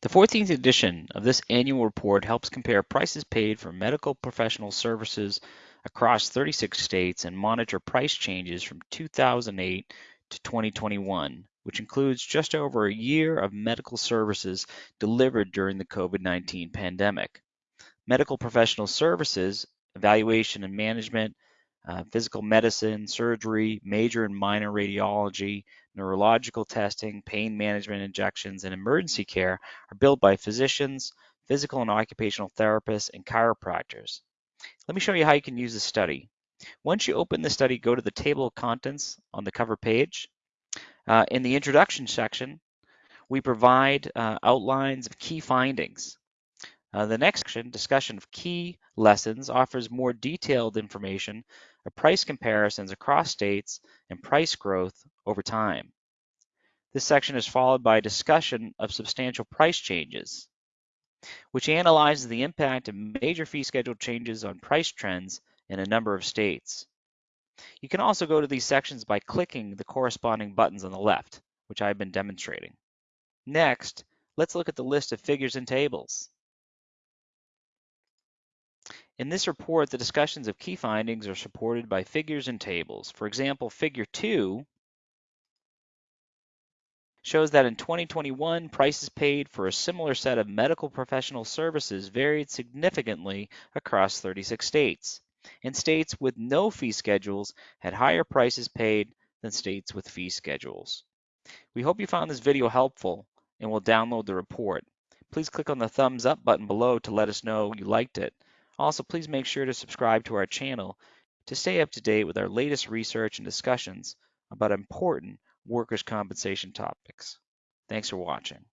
The 14th edition of this annual report helps compare prices paid for medical professional services across 36 states and monitor price changes from 2008 to 2021, which includes just over a year of medical services delivered during the COVID-19 pandemic. Medical professional services, evaluation and management, uh, physical medicine, surgery, major and minor radiology, neurological testing, pain management injections, and emergency care are billed by physicians, physical and occupational therapists, and chiropractors. Let me show you how you can use the study. Once you open the study, go to the table of contents on the cover page. Uh, in the introduction section, we provide uh, outlines of key findings. Uh, the next section, discussion of key lessons, offers more detailed information of price comparisons across states and price growth over time. This section is followed by a discussion of substantial price changes, which analyzes the impact of major fee schedule changes on price trends in a number of states. You can also go to these sections by clicking the corresponding buttons on the left, which I've been demonstrating. Next, let's look at the list of figures and tables. In this report, the discussions of key findings are supported by figures and tables. For example, figure 2 shows that in 2021, prices paid for a similar set of medical professional services varied significantly across 36 states. And states with no fee schedules had higher prices paid than states with fee schedules. We hope you found this video helpful and will download the report. Please click on the thumbs up button below to let us know you liked it. Also, please make sure to subscribe to our channel to stay up to date with our latest research and discussions about important workers' compensation topics. Thanks for watching.